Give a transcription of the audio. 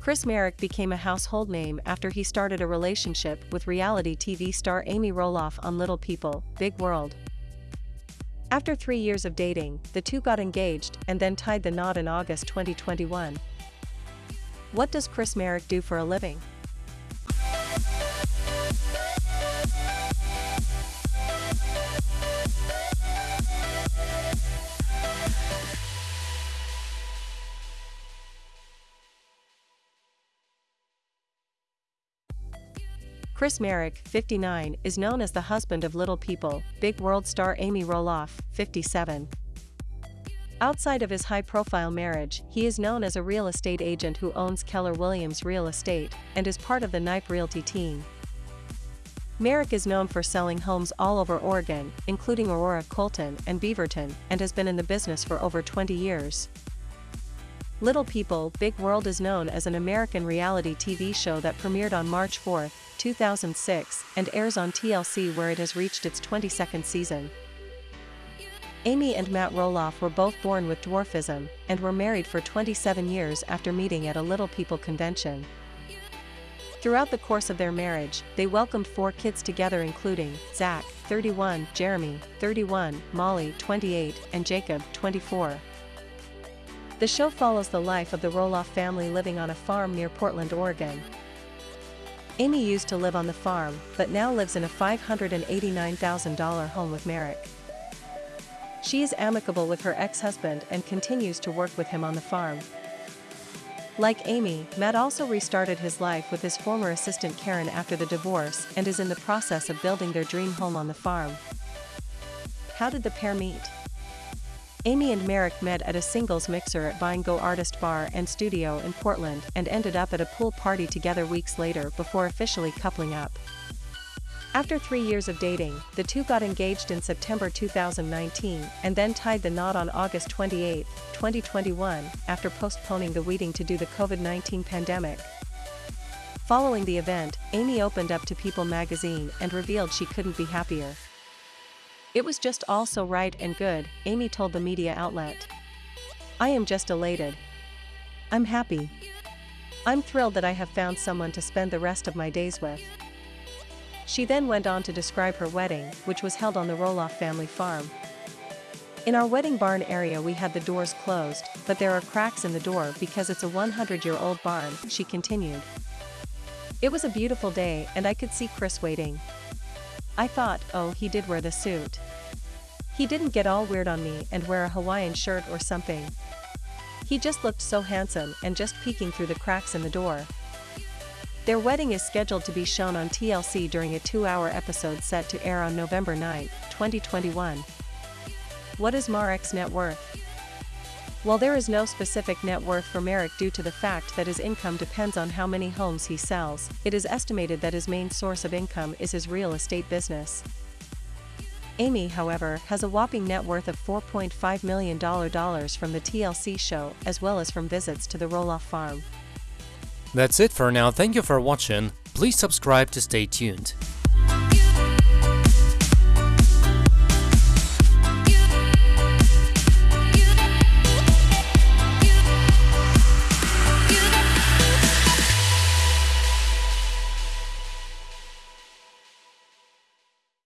Chris Marek became a household name after he started a relationship with reality TV star Amy Roloff on Little People, Big World. After three years of dating, the two got engaged and then tied the knot in August 2021. What does Chris Marek do for a living? Chris Marek, 59, is known as the husband of Little People, Big World star Amy Roloff, 57. Outside of his high-profile marriage, he is known as a real estate agent who owns Keller Williams Real Estate and is part of the Knipe Realty team. Marek is known for selling homes all over Oregon, including Aurora, Colton, and Beaverton, and has been in the business for over 20 years. Little People, Big World is known as an American reality TV show that premiered on March 4, 2006, and airs on TLC where it has reached its 22nd season. Amy and Matt Roloff were both born with dwarfism and were married for 27 years after meeting at a Little People convention. Throughout the course of their marriage, they welcomed four kids together including Zach, 31, Jeremy, 31, Molly, 28, and Jacob, 24. The show follows the life of the Roloff family living on a farm near Portland, Oregon. Amy used to live on the farm, but now lives in a $589,000 home with Marek. She is amicable with her ex-husband and continues to work with him on the farm. Like Amy, Matt also restarted his life with his former assistant Caryn after the divorce and is in the process of building their dream home on the farm. How did the pair meet? Amy and Marek met at a singles mixer at Vine Go Artist Bar and Studio in Portland and ended up at a pool party together weeks later before officially coupling up. After three years of dating, the two got engaged in September 2019 and then tied the knot on August 28, 2021, after postponing the wedding to do the COVID-19 pandemic. Following the event, Amy opened up to People magazine and revealed she couldn't be happier. It was just all so right and good, Amy told the media outlet. I am just elated. I'm happy. I'm thrilled that I have found someone to spend the rest of my days with. She then went on to describe her wedding, which was held on the Roloff family farm. In our wedding barn area we had the doors closed, but there are cracks in the door because it's a 100-year-old barn, she continued. It was a beautiful day and I could see Chris waiting. I thought, oh he did wear the suit. He didn't get all weird on me and wear a Hawaiian shirt or something. He just looked so handsome and just peeking through the cracks in the door. Their wedding is scheduled to be shown on TLC during a two-hour episode set to air on November 9, 2021. What is Marek's net worth? While there is no specific net worth for Marek due to the fact that his income depends on how many homes he sells, it is estimated that his main source of income is his real estate business. Amy, however, has a whopping net worth of $4.5 million from the TLC show as well as from visits to the Roloff farm. That's it for now, thank you for watching, please subscribe to stay tuned.